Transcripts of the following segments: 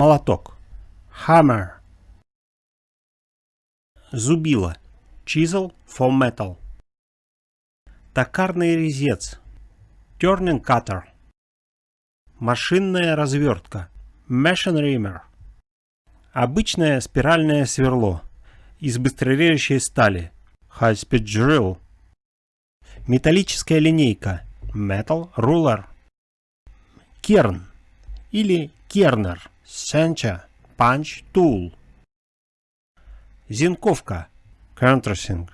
Молоток. Hammer. Зубило. Chisel for metal. Токарный резец. Turning cutter. Машинная развертка. Machine reamer. Обычное спиральное сверло. Из быстрорежущей стали. High speed drill. Металлическая линейка. Metal ruler. Керн или кернер. Сенча. Punch tool. Зенковка. Countersink.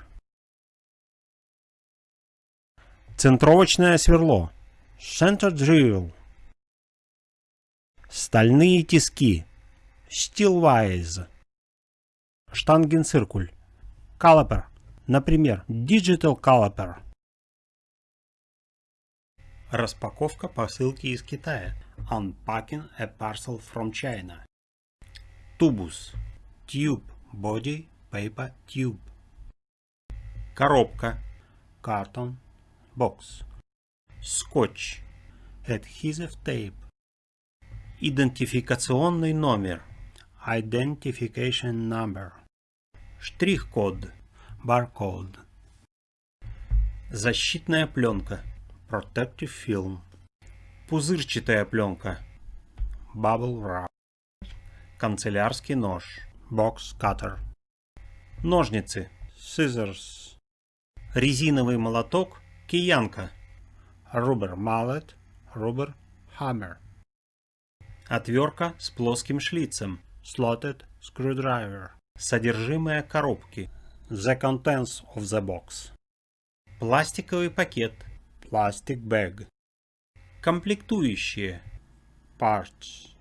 Центровочное сверло. Center drill. Стальные тиски. Steelwise. Штангенциркуль. Caliper. Например, Digital Caliper. Распаковка посылки из Китая. Unpacking a parcel from China. Тубус. Tube. Body. Paper. Tube. Коробка. Carton. Box. Скотч. Adhesive tape. Идентификационный номер. Identification number. Штрих-код. Barcode. Защитная пленка. Protective film. Пузырчатая пленка. Bubble wrap. Канцелярский нож. Box cutter. Ножницы. Scissors. Резиновый молоток. Киянка. Rubber mallet. Rubber hammer. Отвертка с плоским шлицем. Slotted screwdriver. Содержимое коробки. The contents of the box. Пластиковый пакет. Plastic bag. Комплектующие. Parts.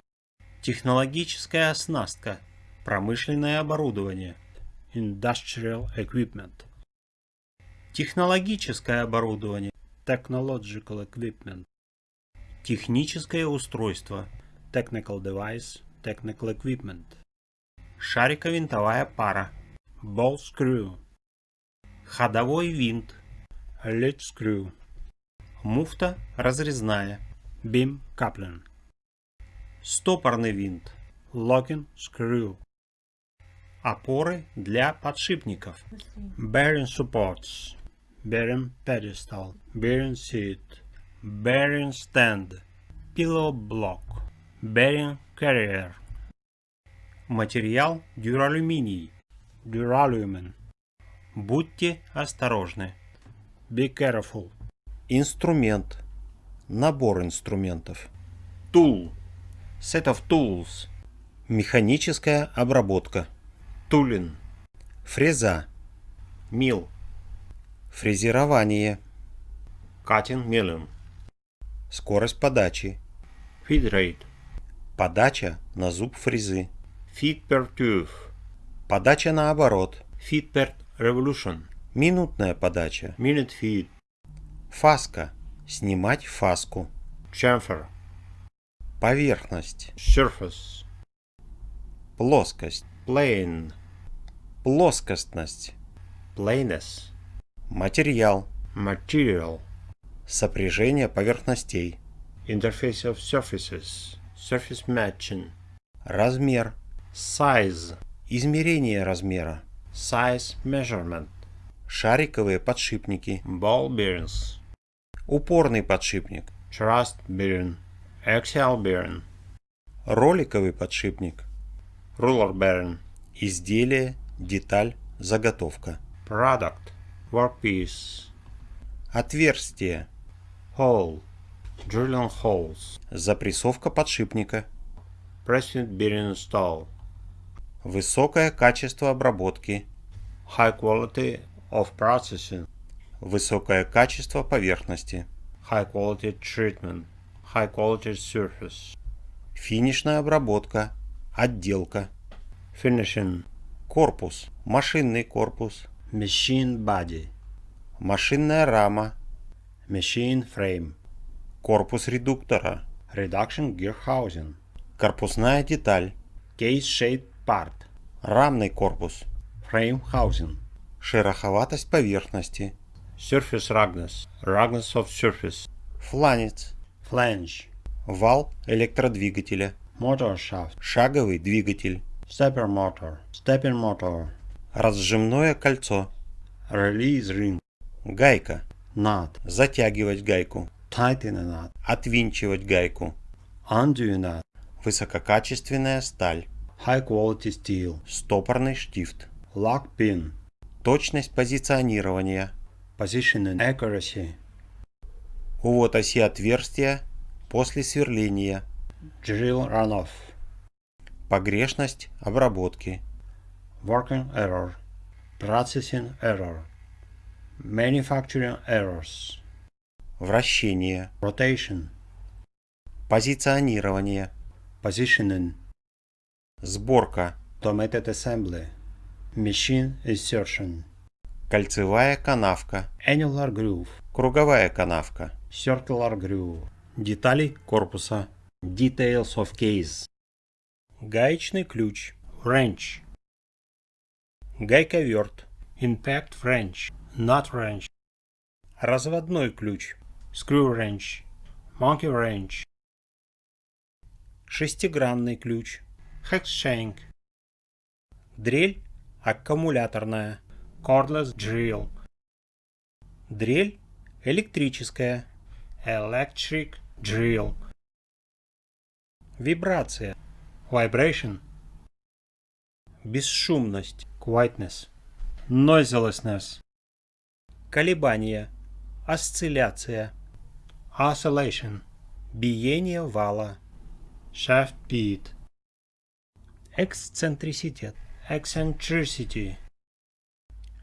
Технологическая оснастка. Промышленное оборудование. Industrial equipment. Технологическое оборудование. Technological equipment. Техническое устройство. Technical device. Technical equipment. Шариковинтовая пара. Ball screw. Ходовой винт. Lead screw. Муфта разрезная. Beam coupling. Стопорный винт. Locking screw. Опоры для подшипников. Bearing supports. Bearing pedestal. Bearing seat. Bearing stand. Pillow block. Bearing carrier. Материал дюралюминий. Duralumin. Будьте осторожны. Be careful. Инструмент. Набор инструментов. Tool. Set of tools. Механическая обработка. Tooling. Фреза. Мил. Фрезерование. Cutting milling. Скорость подачи. Feed rate. Подача на зуб фрезы. Feed per tooth. Подача наоборот. Feed per revolution. Минутная подача. Minute feed. Фаска. Снимать фаску. Chamfer. Поверхность. Surface. Плоскость. Plane. Плоскостность. Plainness. Материал. Material. Сопряжение поверхностей. Interface of surfaces. Surface matching. Размер. Size. Измерение размера. Size measurement. Шариковые подшипники. Ball bearings. Упорный подшипник. Thrust bearing. Axial bearing. Роликовый подшипник. Ruler bearing. Изделие, деталь, заготовка. Product. Workpiece. Отверстие. Hole. Drilling holes. Запрессовка подшипника. Pressing bearing stall. Высокое качество обработки. High quality of processing. Высокое качество поверхности. High quality treatment. High quality surface. Финишная обработка. Отделка. Finishing. Корпус. Машинный корпус. Machine body. Машинная рама. Machine frame. Корпус редуктора. Reduction gear housing. Корпусная деталь. Case-shaped part. Рамный корпус. Frame housing. Шероховатость поверхности. Surface roughness. Roughness of surface. Фланец. Flange. Вал электродвигателя. motor shaft, шаговый двигатель, stepper motor, stepping motor, разжимное кольцо, release ring, гайка, nut, затягивать гайку, tighten nut, отвинчивать гайку, undo nut, высококачественная сталь, high quality steel, стопорный штифт, lock pin, точность позиционирования, positioning accuracy, увод оси отверстия после сверления, drill runoff, погрешность обработки, working error, processing error, manufacturing errors, вращение, rotation, позиционирование, positioning, сборка, automated assembly, machine insertion, кольцевая канавка, annular groove, круговая канавка, circular groove, детали корпуса, details of case, гаечный ключ, wrench, гайковерт, impact wrench, nut wrench, разводной ключ, screw wrench, monkey wrench, шестигранный ключ, hex shank, дрель аккумуляторная, cordless drill, дрель электрическая, electric drill, вибрация, vibration, бесшумность, quietness, noiselessness, колебания, осцилляция, oscillation, биение вала, shaft beat, эксцентриситет, eccentricity,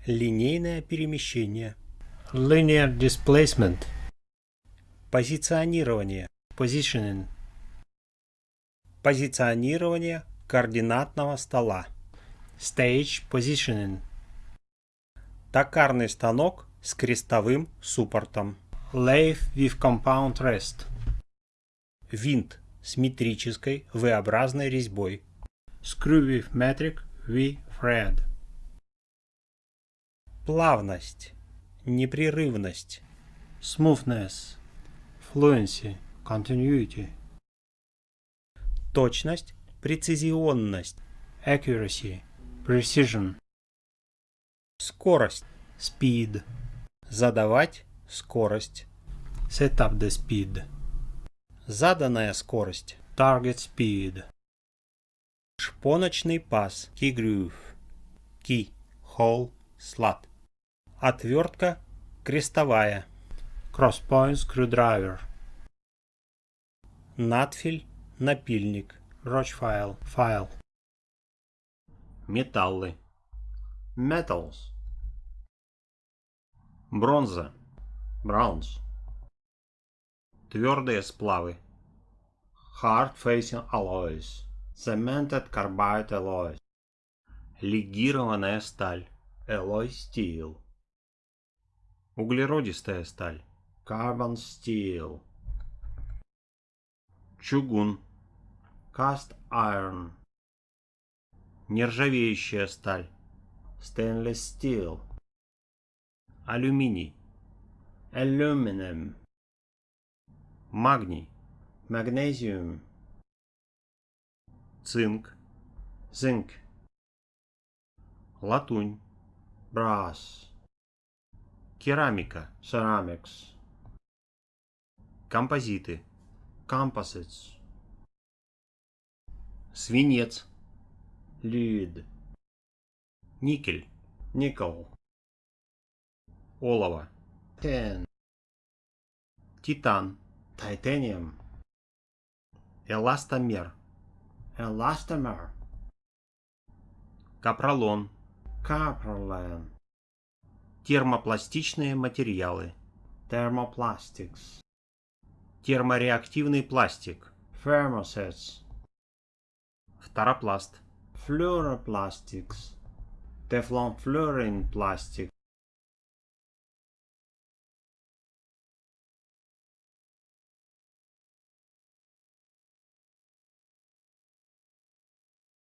линейное перемещение, linear displacement, позиционирование, positioning, позиционирование координатного стола, stage positioning, токарный станок с крестовым суппортом, lathe with compound rest, винт с метрической V-образной резьбой, screw with metric V thread, плавность, непрерывность, smoothness, fluency, continuity, точность, прецизионность, accuracy, precision, скорость, speed, задавать скорость, set up the speed, заданная скорость, target speed, шпоночный паз, key groove, key, hole, slot, отвертка крестовая, cross point screwdriver, надфиль, напильник, roach file, file, металлы, metals, бронза, bronze, твердые сплавы, hard facing alloys, cemented carbide alloys, легированная сталь, alloy steel, углеродистая сталь, carbon steel, чугун, cast iron, нержавеющая сталь, stainless steel, алюминий, aluminum, магний, magnesium, цинк, zinc, латунь, brass, керамика, ceramics, композиты, composites, свинец, lead, никель, nickel, олово, tin, титан, titanium, эластомер, elastomer, капролон, caprolon, термопластичные материалы, thermoplastics, термореактивный пластик, thermosets, фторопласт, fluoroplastics, fluorine plastic,